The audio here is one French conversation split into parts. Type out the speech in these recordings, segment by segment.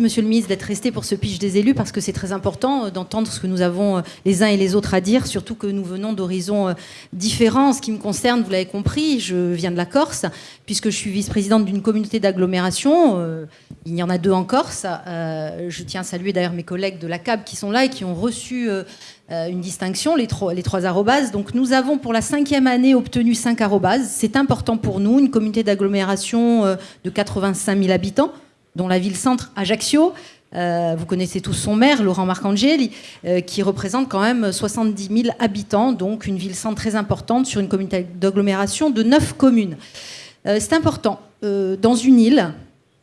Monsieur le ministre, d'être resté pour ce pitch des élus parce que c'est très important euh, d'entendre ce que nous avons euh, les uns et les autres à dire, surtout que nous venons d'horizons euh, différents. En ce qui me concerne, vous l'avez compris, je viens de la Corse, puisque je suis vice-présidente d'une communauté d'agglomération. Il y en a deux en Corse. Je tiens à saluer d'ailleurs mes collègues de la CAB qui sont là et qui ont reçu une distinction, les trois, les arrobases. Donc nous avons pour la cinquième année obtenu cinq arrobases. C'est important pour nous, une communauté d'agglomération de 85 000 habitants dont la ville-centre Ajaccio. Euh, vous connaissez tous son maire, Laurent Marcangeli, euh, qui représente quand même 70 000 habitants, donc une ville-centre très importante sur une communauté d'agglomération de 9 communes. Euh, c'est important, dans une île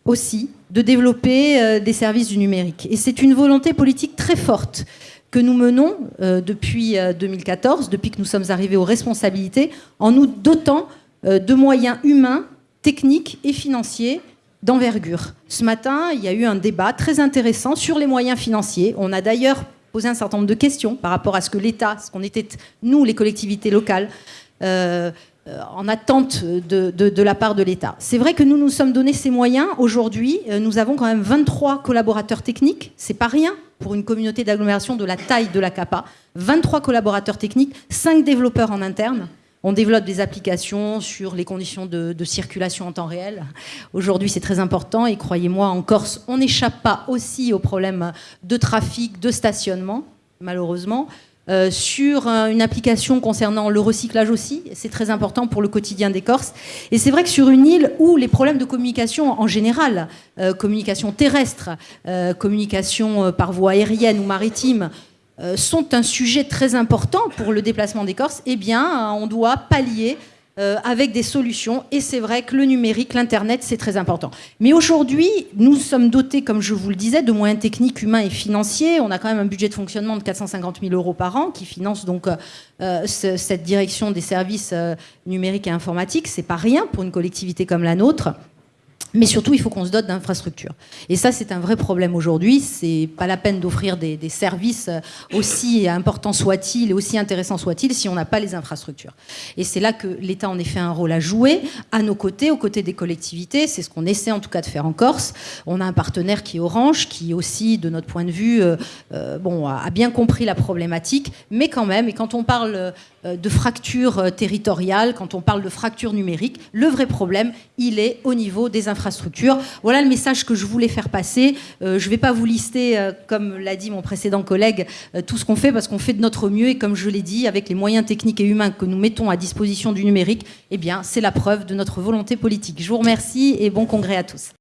aussi, de développer des services du numérique. Et c'est une volonté politique très forte que nous menons depuis 2014, depuis que nous sommes arrivés aux responsabilités, en nous dotant de moyens humains, techniques et financiers d'envergure. Ce matin, il y a eu un débat très intéressant sur les moyens financiers. On a d'ailleurs posé un certain nombre de questions par rapport à ce que l'État, ce qu'on était, nous, les collectivités locales, euh, en attente de, la part de l'État. C'est vrai que nous nous sommes donné ces moyens. Aujourd'hui, euh, nous avons quand même 23 collaborateurs techniques. C'est pas rien pour une communauté d'agglomération de la taille de la CAPA. 23 collaborateurs techniques, 5 développeurs en interne. On développe des applications sur les conditions de, circulation en temps réel. Aujourd'hui, c'est très important et croyez-moi, en Corse, on n'échappe pas aussi aux problèmes de trafic, de stationnement, malheureusement. Euh, sur une application concernant le recyclage aussi, c'est très important pour le quotidien des Corses. Et c'est vrai que sur une île où les problèmes de communication en général, euh, communication terrestre, euh, communication par voie aérienne ou maritime, euh, sont un sujet très important pour le déplacement des Corses, eh bien, on doit pallier euh, avec des solutions. Et c'est vrai que le numérique, l'Internet, c'est très important. Mais aujourd'hui, nous sommes dotés, comme je vous le disais, de moyens techniques, humains et financiers. On a quand même un budget de fonctionnement de 450 000 euros par an qui finance donc euh, cette direction des services numériques et informatiques. C'est pas rien pour une collectivité comme la nôtre. Mais surtout, il faut qu'on se dote d'infrastructures. Et ça, c'est un vrai problème aujourd'hui. C'est pas la peine d'offrir des, services euh, aussi importants soient-ils et aussi intéressants soient-ils si on n'a pas les infrastructures. Et c'est là que l'État en effet un rôle à jouer à nos côtés, aux côtés des collectivités. C'est ce qu'on essaie en tout cas de faire en Corse. On a un partenaire qui est Orange, qui aussi, de notre point de vue, euh, euh, bon, a bien compris la problématique. Mais quand même, et quand on parle de fracture territoriale, quand on parle de fracture numérique, le vrai problème, il est au niveau des infrastructures voilà le message que je voulais faire passer. Euh, je ne vais pas vous lister, euh, comme l'a dit mon précédent collègue, euh, tout ce qu'on fait parce qu'on fait de notre mieux et comme je l'ai dit, avec les moyens techniques et humains que nous mettons à disposition du numérique, eh bien, c'est la preuve de notre volonté politique. Je vous remercie et bon congrès à tous.